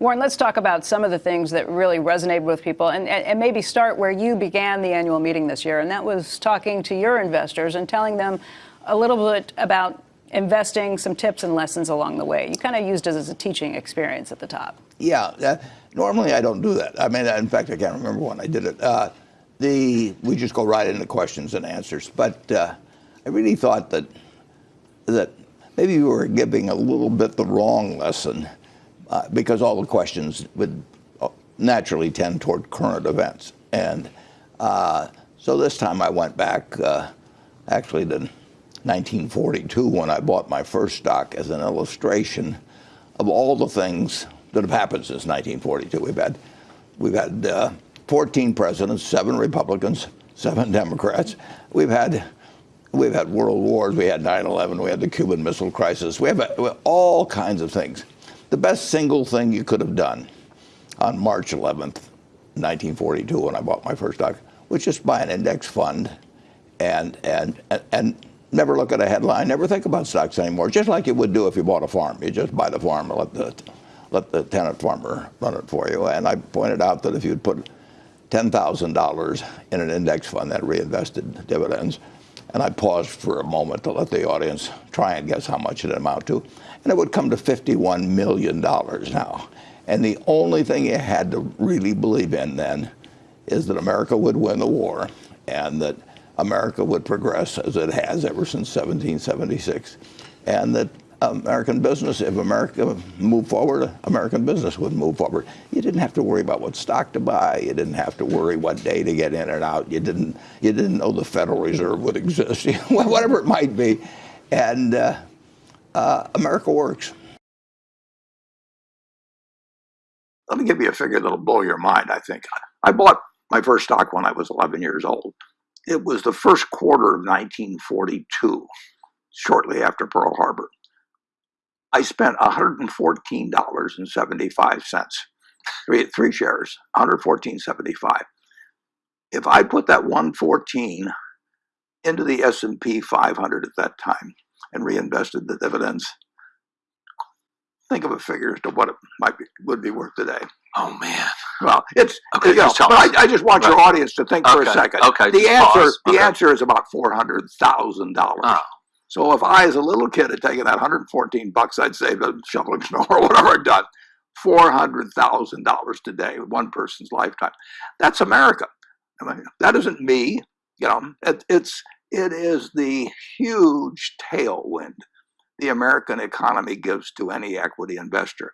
Warren, let's talk about some of the things that really resonated with people and, and, maybe start where you began the annual meeting this year, and that was talking to your investors and telling them a little bit about investing, some tips and lessons along the way. You kind of used it as a teaching experience at the top. Yeah, uh, normally I don't do that. I mean, in fact, I can't remember when I did it. Uh, the we just go right into questions and answers. But uh, I really thought that that maybe we were giving a little bit the wrong lesson uh, because all the questions would uh, naturally tend toward current events. And uh, so this time I went back uh, actually to 1942 when I bought my first stock as an illustration of all the things that have happened since 1942. We've had, we've had uh, 14 presidents, seven Republicans, seven Democrats. We've had we've had world wars. We had 9/11. We had the Cuban Missile Crisis. We have, we have, all kinds of things. The best single thing you could have done on March 11th, 1942, when I bought my first stock, was just buy an index fund, and and and, and never look at a headline, never think about stocks anymore. Just like you would do if you bought a farm. You just buy the farm and let the let the tenant farmer run it for you. And I pointed out that if you'd put $10,000 in an index fund that reinvested dividends, and I paused for a moment to let the audience try and guess how much it amounted to, and it would come to $51 million now. And the only thing you had to really believe in then is that America would win the war and that America would progress as it has ever since 1776, and that American business, if America moved forward, American business would move forward. You didn't have to worry about what stock to buy. You didn't have to worry what day to get in and out. You didn't, you didn't know the Federal Reserve would exist, whatever it might be. And uh, uh, America works. Let me give you a figure that'll blow your mind, I think. I bought my first stock when I was 11 years old. It was the first quarter of 1942, shortly after Pearl Harbor. I spent $114.75. Three, three shares, 114.75. If I put that 114 into the S&P 500 at that time and reinvested the dividends, think of a figure as to what it might be would be worth today. Oh man. Well, it's okay. You know, but I, I, just want right. your audience to think okay. for a second. Okay. The answer, pause. the okay. answer is about four hundred thousand dollars. Oh. So if I, as a little kid, had taken that 114 bucks I'd saved shoveling snow or whatever I'd done, $400,000 today, one person's lifetime. That's America. I mean, that isn't me. You know, it, it's it is the huge tailwind the American economy gives to any equity investor.